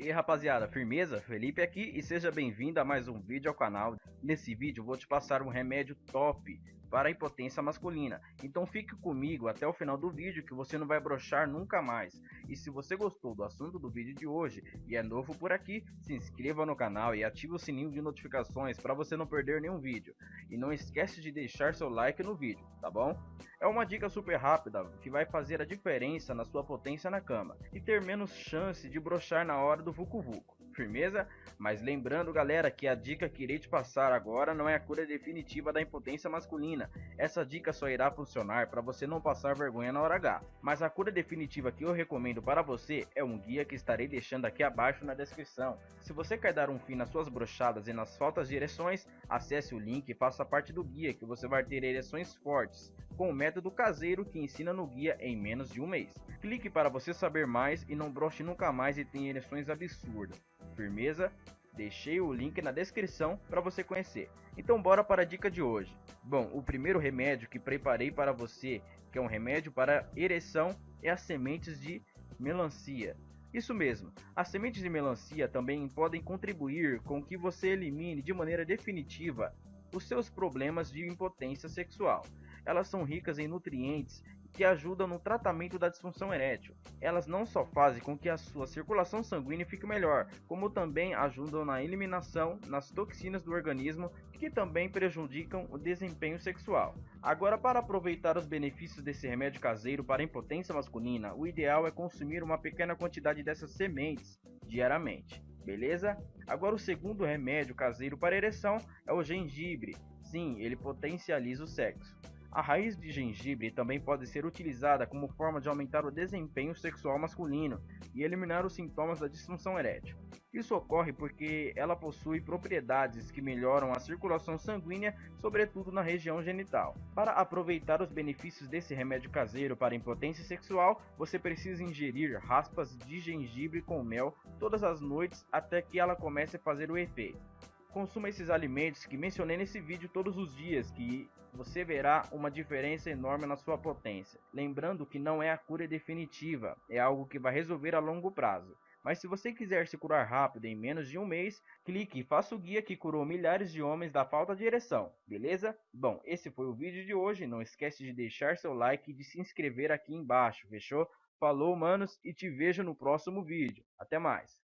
E aí rapaziada, firmeza? Felipe aqui e seja bem-vindo a mais um vídeo ao canal. Nesse vídeo vou te passar um remédio top para a impotência masculina. Então fique comigo até o final do vídeo que você não vai brochar nunca mais. E se você gostou do assunto do vídeo de hoje e é novo por aqui, se inscreva no canal e ative o sininho de notificações para você não perder nenhum vídeo. E não esquece de deixar seu like no vídeo, tá bom? É uma dica super rápida que vai fazer a diferença na sua potência na cama e ter menos chance de brochar na hora do vucu vucu firmeza? Mas lembrando galera que a dica que irei te passar agora não é a cura definitiva da impotência masculina. Essa dica só irá funcionar para você não passar vergonha na hora H. Mas a cura definitiva que eu recomendo para você é um guia que estarei deixando aqui abaixo na descrição. Se você quer dar um fim nas suas brochadas e nas faltas de ereções, acesse o link e faça parte do guia que você vai ter ereções fortes, com o método caseiro que ensina no guia em menos de um mês. Clique para você saber mais e não broche nunca mais e tenha ereções absurdas. Firmeza? Deixei o link na descrição para você conhecer. Então bora para a dica de hoje. Bom, o primeiro remédio que preparei para você, que é um remédio para ereção, é as sementes de melancia. Isso mesmo, as sementes de melancia também podem contribuir com que você elimine de maneira definitiva os seus problemas de impotência sexual. Elas são ricas em nutrientes que ajudam no tratamento da disfunção erétil. Elas não só fazem com que a sua circulação sanguínea fique melhor, como também ajudam na eliminação das toxinas do organismo que também prejudicam o desempenho sexual. Agora, para aproveitar os benefícios desse remédio caseiro para impotência masculina, o ideal é consumir uma pequena quantidade dessas sementes diariamente. Beleza? Agora o segundo remédio caseiro para ereção é o gengibre. Sim, ele potencializa o sexo. A raiz de gengibre também pode ser utilizada como forma de aumentar o desempenho sexual masculino e eliminar os sintomas da disfunção erétil. Isso ocorre porque ela possui propriedades que melhoram a circulação sanguínea, sobretudo na região genital. Para aproveitar os benefícios desse remédio caseiro para impotência sexual, você precisa ingerir raspas de gengibre com mel todas as noites até que ela comece a fazer o efeito. Consuma esses alimentos que mencionei nesse vídeo todos os dias, que você verá uma diferença enorme na sua potência. Lembrando que não é a cura definitiva, é algo que vai resolver a longo prazo. Mas se você quiser se curar rápido em menos de um mês, clique e faça o guia que curou milhares de homens da falta de ereção, beleza? Bom, esse foi o vídeo de hoje, não esquece de deixar seu like e de se inscrever aqui embaixo, fechou? Falou manos e te vejo no próximo vídeo, até mais!